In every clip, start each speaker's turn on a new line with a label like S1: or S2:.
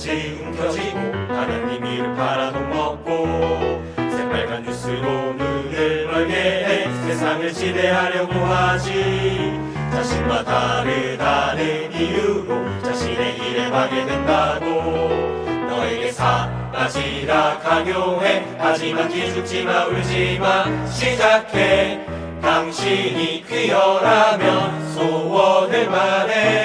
S1: 지금 켜지고 하나님 이름 팔아먹고 새빨간 뉴스로 눈을 멀게 해. 세상을 지배하려고 하지. 자신과 다르다는 이유로 자신의 일에 방해된다고 너에게 사라지라 강요해. 하지만 기죽지마 울지마. 시작해. 당신이 귀여라면 소원을 말해.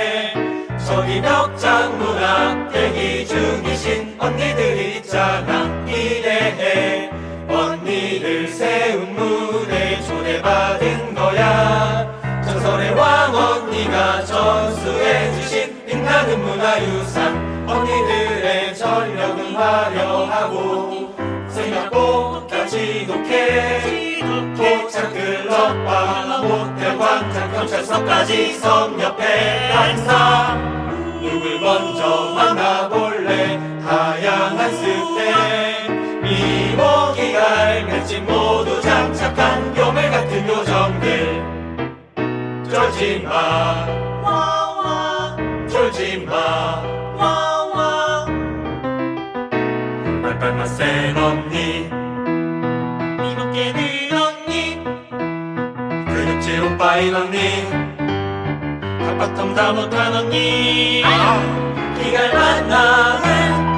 S1: 저기 벽장 문앞 대기 중이신 언니들이 있잖아. 기대해 언니들 세운 무대 초대받은 거야. 전설의 왕 언니가 전수해주신 빛나는 문화유산. 언니들의 전력은 화려하고 생각보다 지독해. 도착 클럽과 모텔 광장 경찰서까지 섬 옆에 반사 알겠지 모두 장착한 요물 같은 요정들. 쫄지마. 쫄지마. 빨빨만 센 언니. 이목게는 언니. 근육질 오빠인 언니. 한바탕 다 못한 언니. 기갈 만남은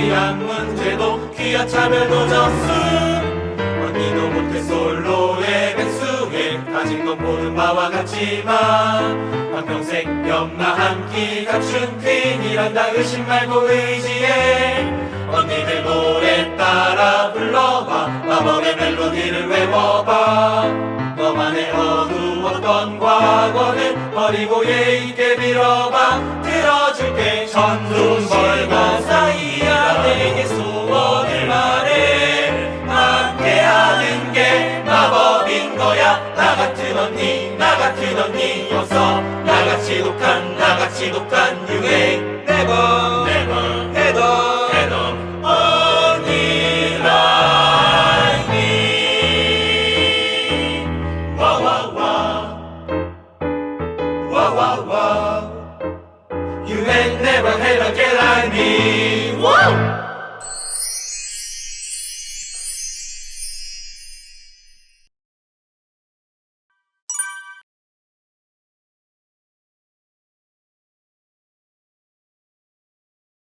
S1: 취향 문제도 귀한 차별도 졌음. 언니도 못해 솔로의 백수에 가진 건 보는 바와 같지만 한평생 연마 한 끼 갖춘 퀸이란다 의심 말고 의지해 언니들 노래 따라 불러봐. 마법의 멜로디를 외워봐. 너만의 어두웠던 과거는 버리고 예의있게 빌어봐. 들어줄게 천둥 벌 나 같은 언니 나 같은 언니 없어 나같이 독한 나같이 독한 유행 never never 해도 해도 언니 like me 와와와 와와와 You ain't never had a girl like me